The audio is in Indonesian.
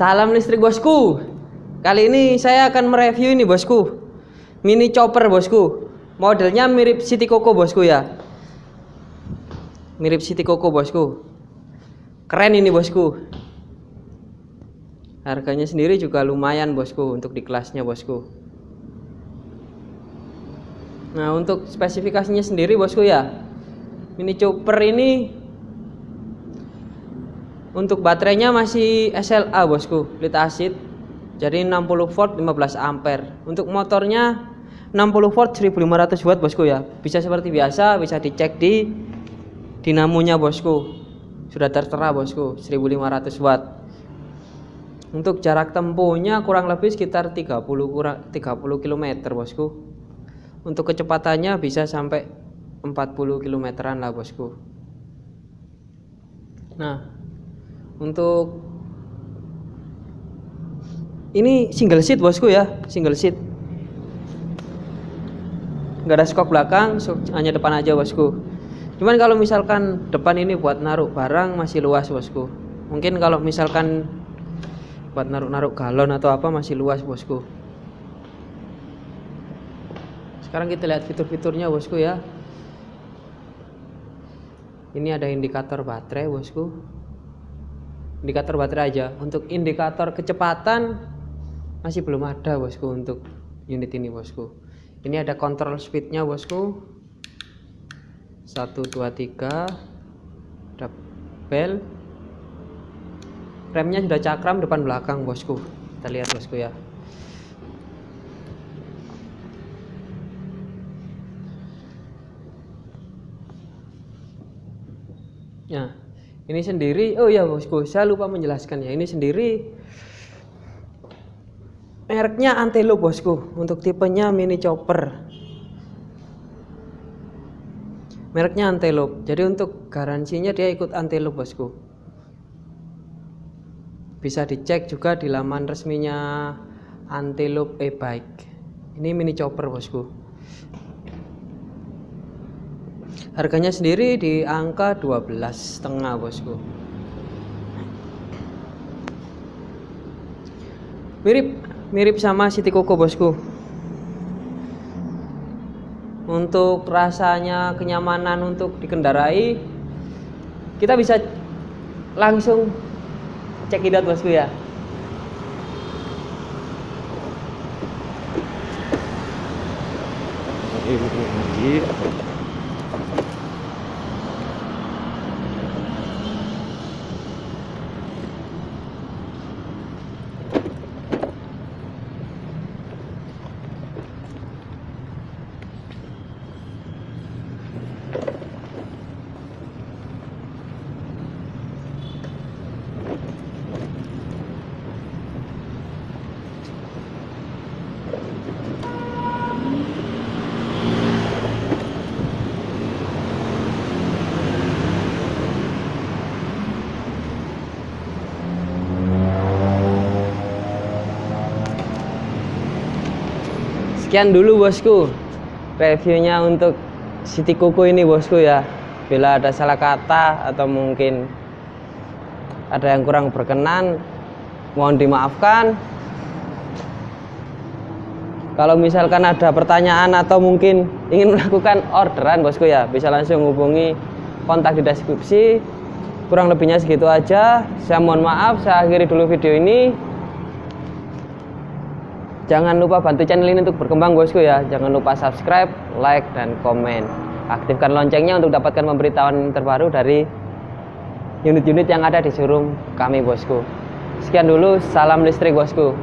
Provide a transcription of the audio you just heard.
Salam listrik bosku. Kali ini saya akan mereview ini bosku. Mini chopper bosku. Modelnya mirip City Coco bosku ya. Mirip City Coco bosku. Keren ini bosku. Harganya sendiri juga lumayan bosku untuk di kelasnya bosku. Nah untuk spesifikasinya sendiri bosku ya. Mini chopper ini untuk baterainya masih SLA bosku, lead acid. Jadi 60 volt 15 ampere. Untuk motornya 60 volt 1500 watt bosku ya. Bisa seperti biasa, bisa dicek di dinamonya bosku. Sudah tertera bosku 1500 watt. Untuk jarak tempuhnya kurang lebih sekitar 30 kurang 30 km bosku. Untuk kecepatannya bisa sampai 40 kilometeran lah bosku. Nah, untuk ini single seat bosku ya single seat. Nggak ada skok belakang hanya depan aja bosku. Cuman kalau misalkan depan ini buat naruh barang masih luas bosku. Mungkin kalau misalkan buat naruh-naruh galon atau apa masih luas bosku. Sekarang kita lihat fitur-fiturnya bosku ya. Ini ada indikator baterai bosku indikator baterai aja. Untuk indikator kecepatan masih belum ada bosku untuk unit ini bosku. Ini ada kontrol speednya bosku. 1 2 3 ada bel. Remnya sudah cakram depan belakang bosku. Kita lihat bosku ya. Nah, ini sendiri oh ya bosku saya lupa menjelaskan ya ini sendiri mereknya Antelo bosku untuk tipenya mini chopper. Mereknya Antelope jadi untuk garansinya dia ikut Antelope bosku. Bisa dicek juga di laman resminya Antelope e-bike. Ini mini chopper bosku harganya sendiri di angka 12 setengah bosku. Mirip mirip sama City Coco bosku. Untuk rasanya kenyamanan untuk dikendarai kita bisa langsung cek idat bosku ya. Ini sekian dulu bosku. Reviewnya untuk City Kuku ini bosku ya. Bila ada salah kata atau mungkin ada yang kurang berkenan mohon dimaafkan. Kalau misalkan ada pertanyaan atau mungkin ingin melakukan orderan bosku ya bisa langsung hubungi kontak di deskripsi. Kurang lebihnya segitu aja. Saya mohon maaf saya akhiri dulu video ini Jangan lupa bantu channel ini untuk berkembang bosku ya. Jangan lupa subscribe, like, dan komen. Aktifkan loncengnya untuk dapatkan pemberitahuan terbaru dari unit-unit yang ada di showroom kami bosku. Sekian dulu, salam listrik bosku.